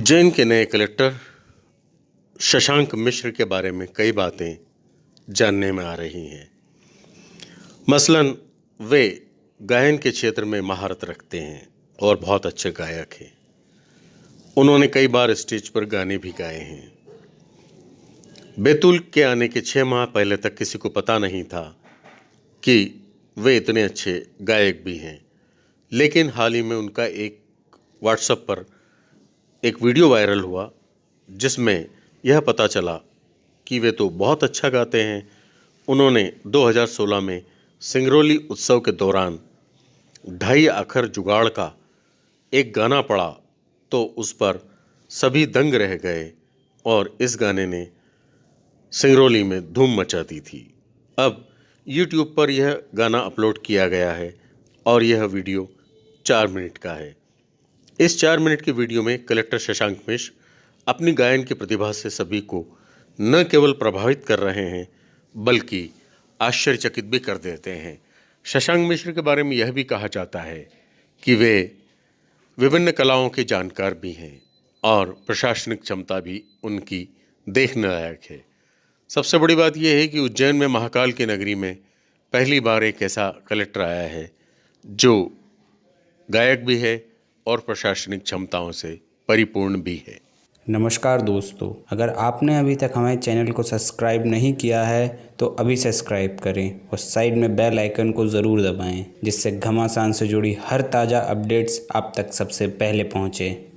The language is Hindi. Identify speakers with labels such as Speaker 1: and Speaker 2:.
Speaker 1: उज्जैन के नए कलेक्टर शशांक मिश्र के बारे में कई बातें जानने में आ रही हैं। मसलन, वे गायन के क्षेत्र में महारत रखते हैं और बहुत अच्छे गायक हैं। उन्होंने कई बार स्टेज पर गाने भी गाए हैं। बैतूल के आने के छः माह पहले तक किसी को पता नहीं था कि वे इतने अच्छे गायक भी हैं, लेकिन हाल ही में उनका एक व्हाट्सएप पर एक वीडियो वायरल हुआ, जिसमें यह पता चला कि वे तो बहुत अच्छा गाते हैं। उन्होंने 2016 में सिंगरौली उत्सव के दौरान ढाई आखर जुगाड़ का एक गाना पड़ा तो उस पर सभी दंग रह गए और इस गाने ने सिंगरौली में धूम मचा दी थी। अब यूट्यूब पर यह गाना अपलोड किया गया है और यह वीडियो चार मिनट का है। इस चार मिनट की वीडियो में कलेक्टर शशांक मिश्र अपनी गायन की प्रतिभा से सभी को न केवल प्रभावित कर रहे हैं, बल्कि आश्चर्यचकित भी कर देते हैं। शशांक मिश्र के बारे में यह भी कहा जाता है कि वे विभिन्न कलाओं के जानकार भी हैं और प्रशासनिक क्षमता भी उनकी देखने लायक है। सबसे बड़ी बात यह है कि उज्जैन में महाकाल की नगरी में पहली बार एक ऐसा कलेक्टर आया है, जो गायक भी है और प्रशासनिक क्षमताओं से परिपूर्ण भी है।
Speaker 2: नमस्कार दोस्तों, अगर आपने अभी तक हमारे चैनल को सब्सक्राइब नहीं किया है तो अभी सब्सक्राइब करें और साइड में बेल आइकन को ज़रूर दबाएँ, जिससे घमासान से जुड़ी हर ताज़ा अपडेट्स आप तक सबसे पहले पहुँचें।